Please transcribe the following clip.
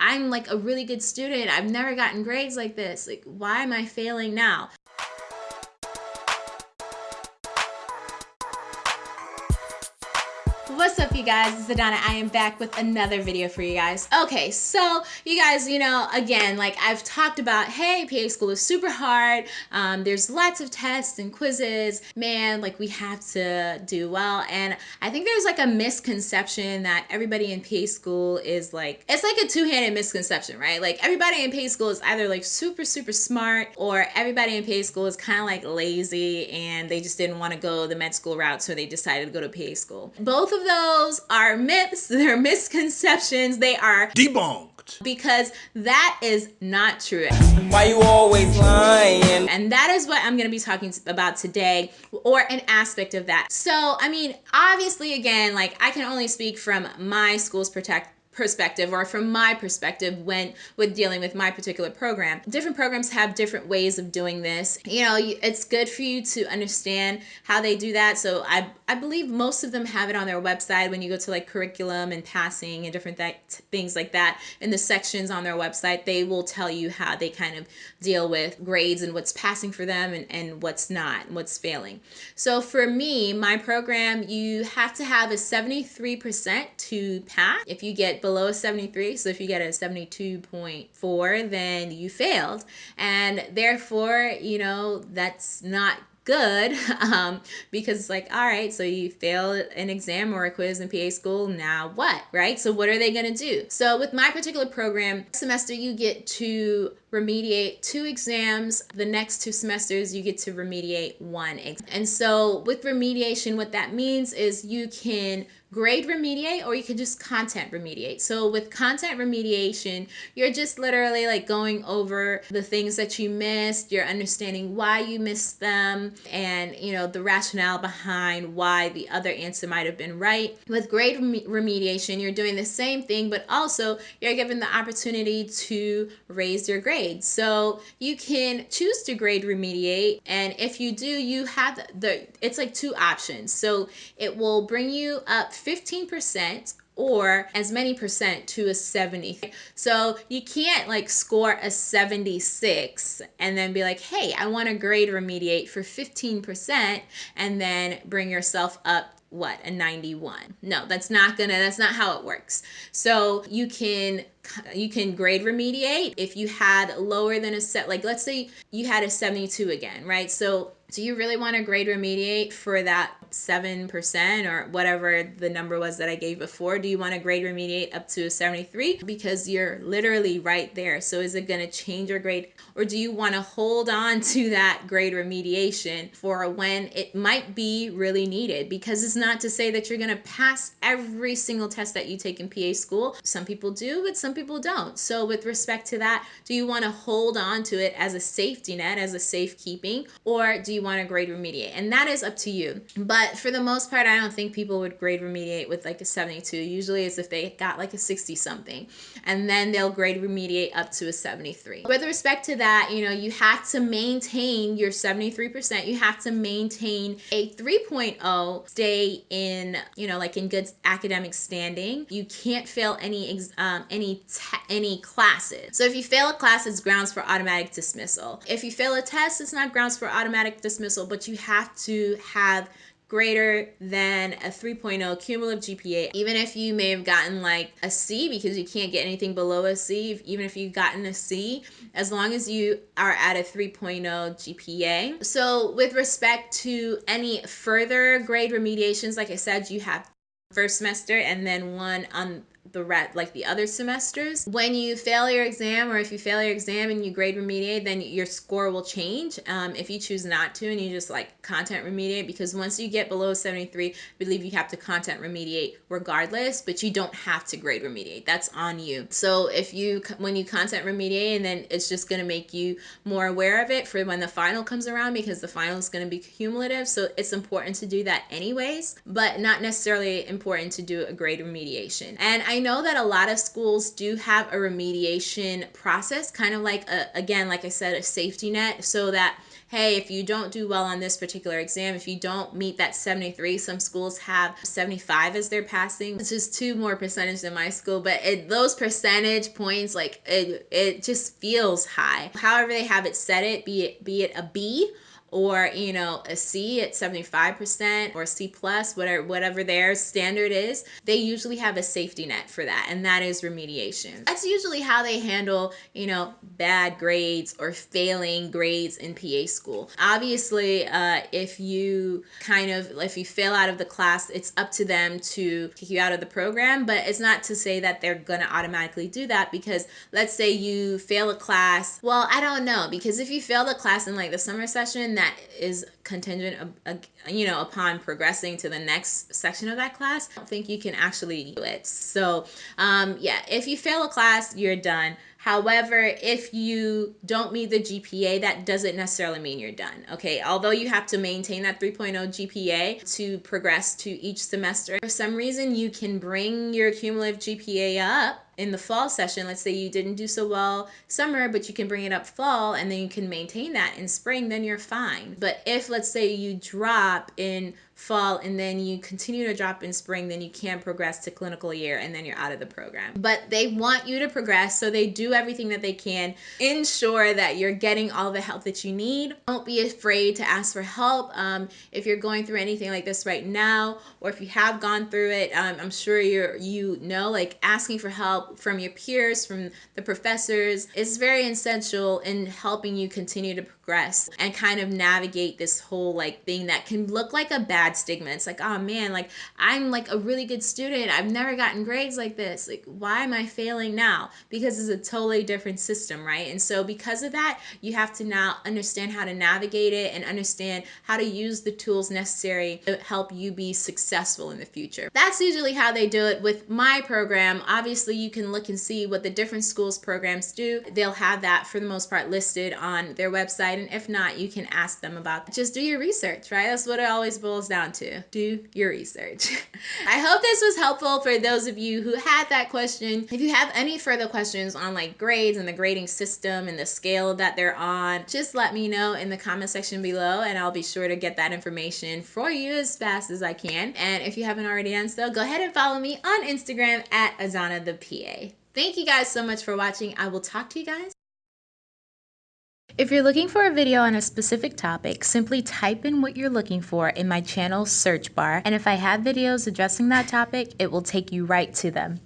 I'm like a really good student. I've never gotten grades like this. Like, why am I failing now? What's up you guys, it's Adana. I am back with another video for you guys. Okay, so you guys, you know, again, like I've talked about, hey, PA school is super hard. Um, there's lots of tests and quizzes. Man, like we have to do well. And I think there's like a misconception that everybody in PA school is like, it's like a two-handed misconception, right? Like everybody in PA school is either like super, super smart or everybody in PA school is kind of like lazy and they just didn't want to go the med school route, so they decided to go to PA school. Both of those are myths, they're misconceptions, they are debunked because that is not true. Why you always lying? And that is what I'm going to be talking about today or an aspect of that. So, I mean, obviously again, like I can only speak from my school's protect perspective or from my perspective when with dealing with my particular program. Different programs have different ways of doing this. You know it's good for you to understand how they do that. So i i believe most of them have it on their website when you go to like curriculum and passing and different th things like that. In the sections on their website they will tell you how they kind of deal with grades and what's passing for them and, and what's not and what's failing. So for me my program you have to have a 73% to pass. If you get below 73. So if you get a 72.4, then you failed. And therefore, you know, that's not good um, because it's like, all right, so you failed an exam or a quiz in PA school, now what, right? So what are they gonna do? So with my particular program, semester you get to remediate two exams. The next two semesters, you get to remediate one exam. And so with remediation, what that means is you can grade remediate or you can just content remediate. So with content remediation, you're just literally like going over the things that you missed, you're understanding why you missed them and you know the rationale behind why the other answer might have been right. With grade rem remediation, you're doing the same thing but also you're given the opportunity to raise your grade. So you can choose to grade remediate and if you do, you have the it's like two options. So it will bring you up 15% or as many percent to a 70. So you can't like score a 76 and then be like, hey, I want to grade remediate for 15% and then bring yourself up what a 91 no that's not gonna that's not how it works. So you can you can grade remediate if you had lower than a set like let's say you had a 72 again right? So do you really want to grade remediate for that 7% or whatever the number was that I gave before? Do you want to grade remediate up to a 73? Because you're literally right there. So is it going to change your grade? Or do you want to hold on to that grade remediation for when it might be really needed? Because it's not to say that you're going to pass every single test that you take in PA school. Some people do, but some people don't. So with respect to that, do you want to hold on to it as a safety net, as a safekeeping? Or do you want to grade remediate and that is up to you but for the most part i don't think people would grade remediate with like a 72 usually it's if they got like a 60 something and then they'll grade remediate up to a 73 with respect to that you know you have to maintain your 73% you have to maintain a 3.0 stay in you know like in good academic standing. You can't fail any um, any any classes. So if you fail a class it's grounds for automatic dismissal. If you fail a test it's not grounds for automatic dismissal, but you have to have greater than a 3.0 cumulative GPA, even if you may have gotten like a C because you can't get anything below a C, even if you've gotten a C, as long as you are at a 3.0 GPA. So with respect to any further grade remediations, like I said, you have first semester and then one on the rat like the other semesters. When you fail your exam or if you fail your exam and you grade remediate, then your score will change. Um, if you choose not to and you just like content remediate, because once you get below 73, I believe you have to content remediate regardless, but you don't have to grade remediate. That's on you. So if you, when you content remediate and then it's just going to make you more aware of it for when the final comes around because the final is going to be cumulative. So it's important to do that anyways, but not necessarily important to do a grade remediation. And I know that a lot of schools do have a remediation process, kind of like, a, again, like I said, a safety net, so that hey, if you don't do well on this particular exam, if you don't meet that 73, some schools have 75 as their passing. It's just two more percentage than my school, but it, those percentage points, like it, it just feels high. However they have it set it, be it, be it a B or you know a C at 75% or C plus whatever whatever their standard is they usually have a safety net for that and that is remediation. That's usually how they handle you know bad grades or failing grades in PA school. Obviously uh, if you kind of if you fail out of the class it's up to them to kick you out of the program but it's not to say that they're gonna automatically do that because let's say you fail a class well I don't know because if you fail a class in like the summer session that is contingent, you know, upon progressing to the next section of that class, I don't think you can actually do it. So, um, yeah, if you fail a class, you're done. However, if you don't meet the GPA, that doesn't necessarily mean you're done. Okay, although you have to maintain that 3.0 GPA to progress to each semester, for some reason you can bring your cumulative GPA up in the fall session, let's say you didn't do so well summer, but you can bring it up fall and then you can maintain that in spring, then you're fine. But if let's say you drop in fall and then you continue to drop in spring, then you can progress to clinical year and then you're out of the program. But they want you to progress, so they do everything that they can. Ensure that you're getting all the help that you need. Don't be afraid to ask for help. Um, if you're going through anything like this right now, or if you have gone through it, um, I'm sure you're you know like asking for help from your peers, from the professors is very essential in helping you continue to progress and kind of navigate this whole like thing that can look like a bad stigma. It's like, oh man, like I'm like a really good student. I've never gotten grades like this. Like, why am I failing now? Because it's a totally different system, right? And so because of that, you have to now understand how to navigate it and understand how to use the tools necessary to help you be successful in the future. That's usually how they do it with my program. Obviously, you can look and see what the different schools programs do. They'll have that for the most part listed on their website. And if not, you can ask them about that. Just do your research, right? That's what it always boils down to. Do your research. I hope this was helpful for those of you who had that question. If you have any further questions on like grades and the grading system and the scale that they're on, just let me know in the comment section below and I'll be sure to get that information for you as fast as I can. And if you haven't already done so, go ahead and follow me on Instagram at Azana the PA. Thank you guys so much for watching. I will talk to you guys. If you're looking for a video on a specific topic, simply type in what you're looking for in my channel search bar, and if I have videos addressing that topic, it will take you right to them.